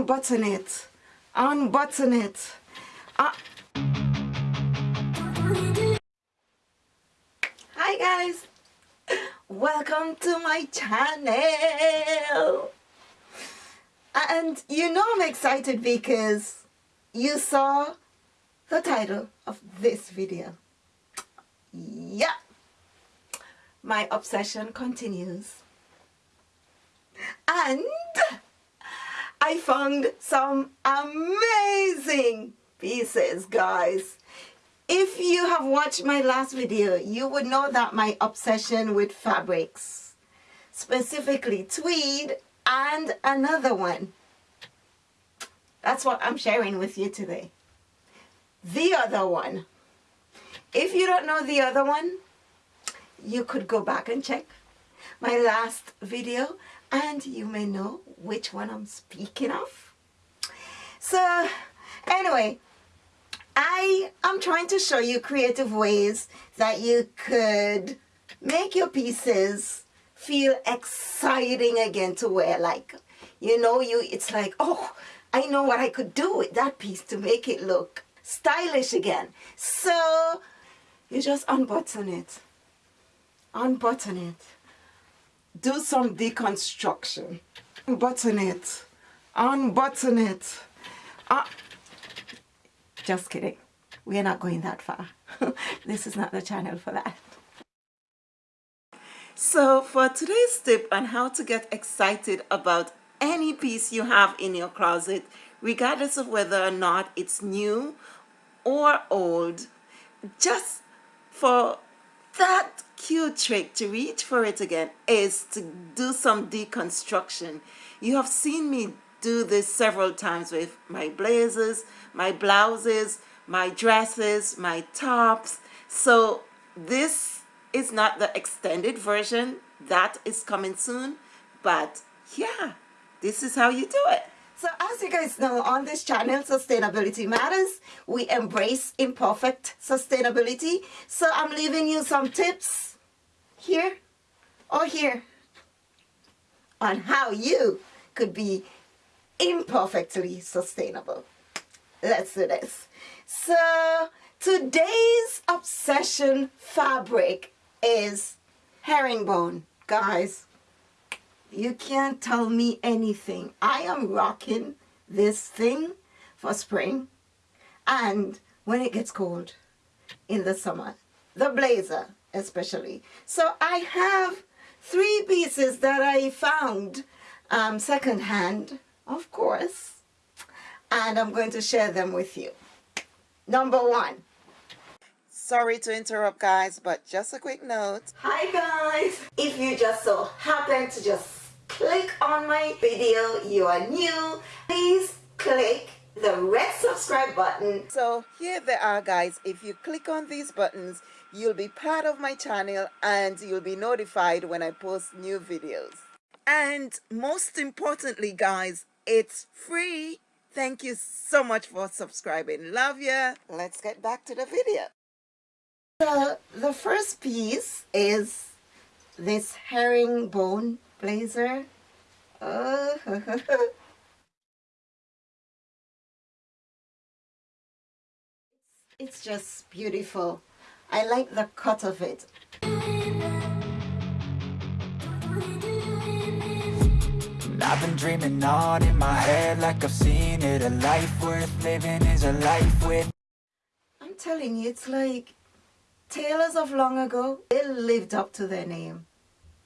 unbutton it. Unbutton it. Uh hi guys. Welcome to my channel. And you know I'm excited because you saw the title of this video. Yeah. My obsession continues. And I found some amazing pieces guys. If you have watched my last video you would know that my obsession with fabrics specifically tweed and another one. That's what I'm sharing with you today. The other one. If you don't know the other one you could go back and check my last video and you may know which one I'm speaking of. So anyway, I am trying to show you creative ways that you could make your pieces feel exciting again to wear. Like you know you it's like oh I know what I could do with that piece to make it look stylish again. So you just unbutton it. Unbutton it do some deconstruction. Unbutton it. Unbutton it. Uh, just kidding. We're not going that far. This is not the channel for that. So for today's tip on how to get excited about any piece you have in your closet regardless of whether or not it's new or old just for that cute trick to reach for it again is to do some deconstruction. You have seen me do this several times with my blazers, my blouses, my dresses, my tops. So this is not the extended version. That is coming soon. But yeah, this is how you do it. So as you guys know, on this channel, Sustainability Matters, we embrace imperfect sustainability. So I'm leaving you some tips here or here on how you could be imperfectly sustainable. Let's do this. So today's obsession fabric is herringbone, guys you can't tell me anything. I am rocking this thing for spring and when it gets cold in the summer, the blazer especially. So I have three pieces that I found um, secondhand, of course, and I'm going to share them with you. Number one, Sorry to interrupt guys, but just a quick note. Hi guys! If you just so happen to just click on my video, you are new, please click the red subscribe button. So here they are guys, if you click on these buttons, you'll be part of my channel and you'll be notified when I post new videos. And most importantly guys, it's free. Thank you so much for subscribing. Love ya. Let's get back to the video. The, the first piece is this herringbone blazer. Oh, it's just beautiful. I like the cut of it. I've been dreaming on in my head like I've seen it A life worth living is a life with I'm telling you, it's like tailors of long ago, they lived up to their name.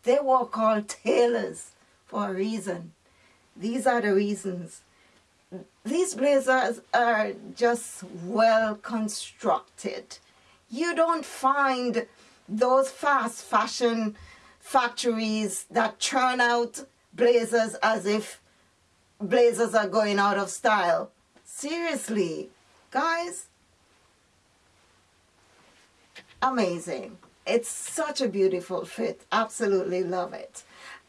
They were called tailors for a reason. These are the reasons. These blazers are just well constructed. You don't find those fast fashion factories that churn out blazers as if blazers are going out of style. Seriously, guys, amazing. It's such a beautiful fit. Absolutely love it.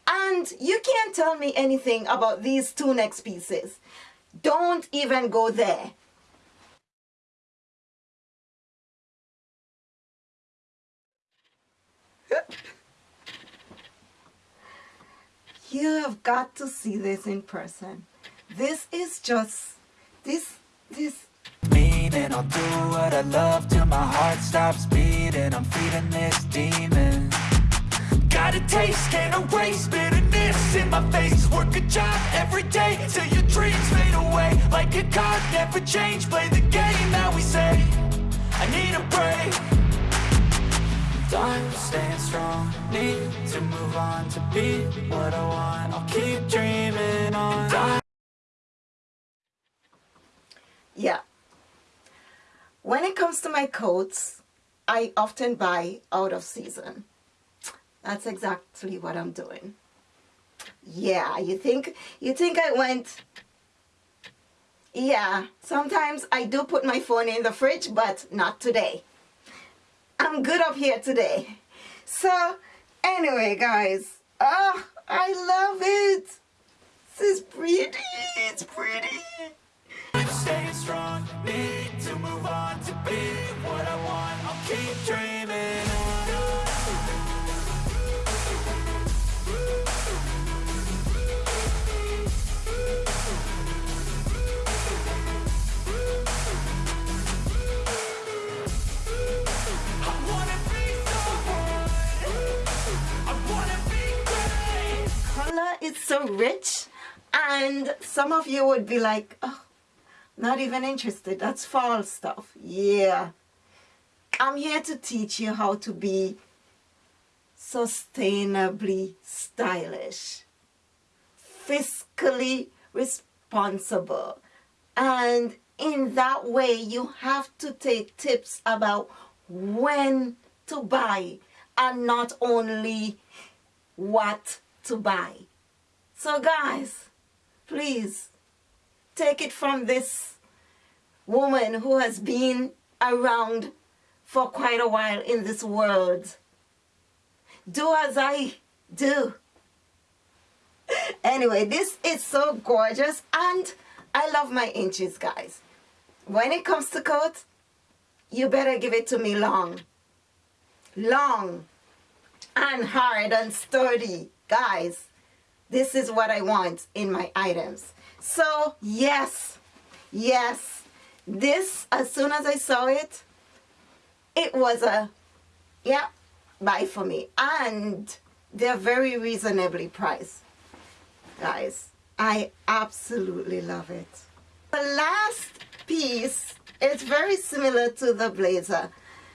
And you can't tell me anything about these two next pieces. Don't even go there. You have got to see this in person. this is just this this. I'll do what I love till my heart stops beating. I'm feeding this demon. Got a taste, can't erase bitterness in my face. Work a job every day till your dreams fade away. Like a card, never change, play the game we say. I need a break need to move on to be what I want. I'll keep dreaming on. Yeah. When it comes to my coats I often buy out of season. That's exactly what I'm doing. Yeah you think you think I went yeah sometimes I do put my phone in the fridge but not today. I'm good up here today. So anyway guys oh I love it. This is pretty it's pretty so rich and some of you would be like oh not even interested. That's fall stuff. Yeah. I'm here to teach you how to be sustainably stylish fiscally responsible and in that way you have to take tips about when to buy and not only what to buy so guys please take it from this woman who has been around for quite a while in this world. Do as i do. Anyway this is so gorgeous and i love my inches guys. When it comes to coat you better give it to me long. Long and hard and sturdy guys this is what I want in my items. So yes yes this as soon as I saw it it was a yeah buy for me. And they're very reasonably priced guys. I absolutely love it. The last piece is very similar to the blazer.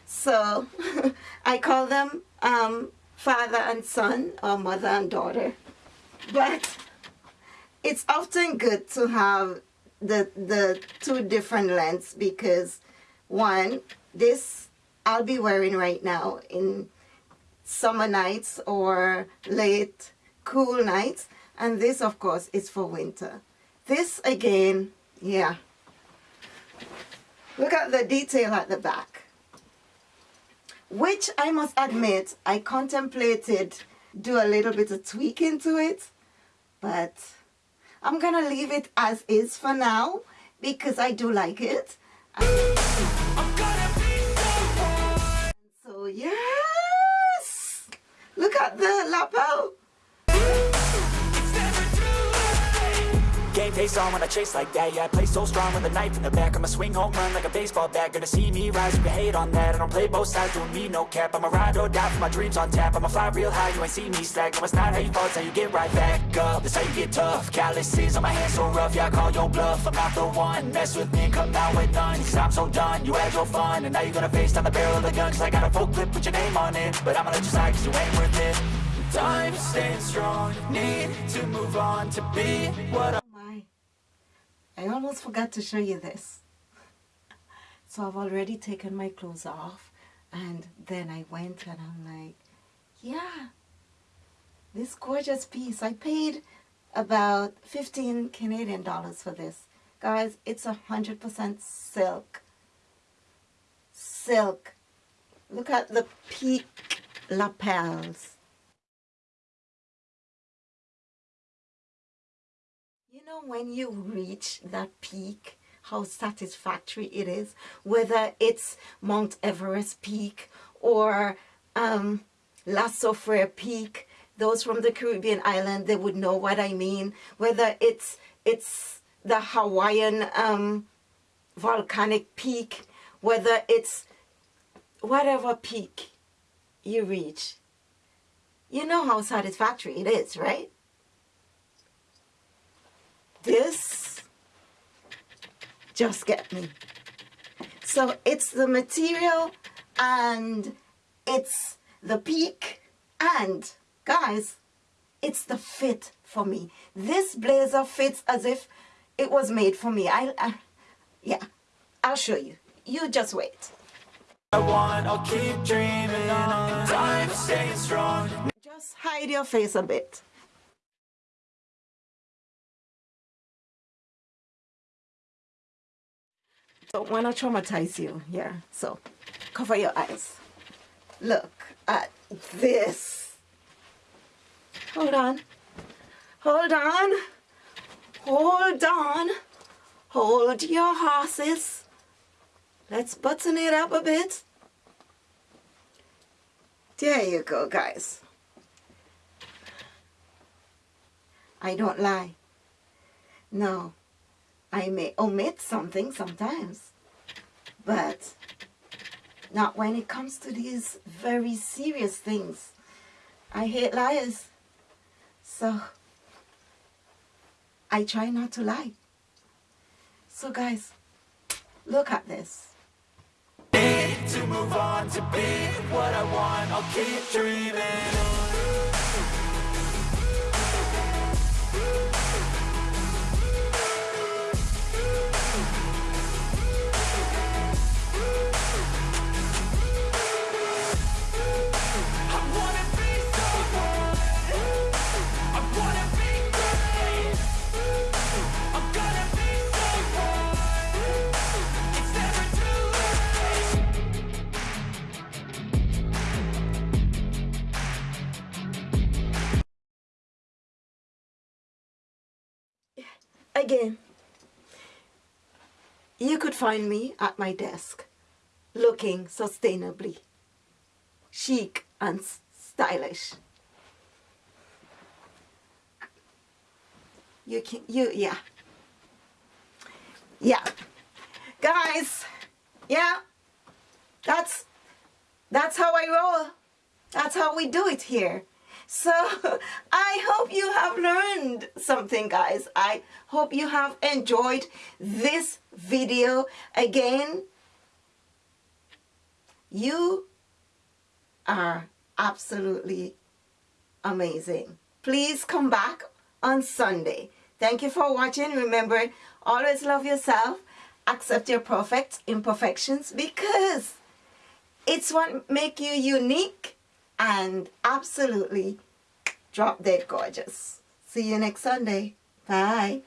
So I call them um, father and son or mother and daughter but it's often good to have the the two different lengths because one this I'll be wearing right now in summer nights or late cool nights. And this of course is for winter. This again yeah. Look at the detail at the back. Which I must admit I contemplated do a little bit of tweaking to it but I'm gonna leave it as is for now because I do like it. So yes! Look at the lapel Game face on when I chase like that. Yeah, I play so strong with a knife in the back. I'ma swing home run like a baseball bat. Gonna see me rise, you can hate on that. I don't play both sides, doing me no cap. I'ma ride or die for my dreams on tap. I'ma fly real high, you ain't see me slack. No, it's not how you fall, it's how you get right back up. That's how you get tough. Calluses on my hands so rough Yeah, I call your bluff. I'm not the one. Mess with me come out with none. Cause I'm so done You had your fun. And now you're gonna face down the barrel of the gun. Cause I got a full clip put your name on it. But I'ma let you slide cause you ain't worth it. Time staying strong. Need to move on to be what I I almost forgot to show you this. So I've already taken my clothes off and then I went and I'm like yeah this gorgeous piece. I paid about 15 Canadian dollars for this. Guys it's a hundred percent silk. Silk. Look at the peak lapels know when you reach that peak, how satisfactory it is, whether it's Mount Everest peak or um, La Soufrière peak, those from the Caribbean island, they would know what I mean, whether it's, it's the Hawaiian um, volcanic peak, whether it's whatever peak you reach, you know how satisfactory it is, right? This just get me. So it's the material and it's the peak and guys, it's the fit for me. This blazer fits as if it was made for me. I, I yeah, I'll show you. You just wait. I want, I'll keep dreaming on. Time staying strong. Just hide your face a bit. Don't want to traumatize you, yeah. So, cover your eyes. Look at this. Hold on. Hold on. Hold on. Hold your horses. Let's button it up a bit. There you go, guys. I don't lie. No, I may omit something sometimes, but not when it comes to these very serious things. I hate liars. So, I try not to lie. So guys, look at this. To move on to be what I want. I'll keep dreaming. Again, you could find me at my desk looking sustainably chic and stylish. You can, you, yeah. Yeah. Guys, yeah, that's, that's how I roll. That's how we do it here. So I hope you have learned something guys. I hope you have enjoyed this video. Again, you are absolutely amazing. Please come back on Sunday. Thank you for watching. Remember, always love yourself. Accept your perfect imperfections because it's what make you unique and absolutely drop dead gorgeous. See you next Sunday. Bye.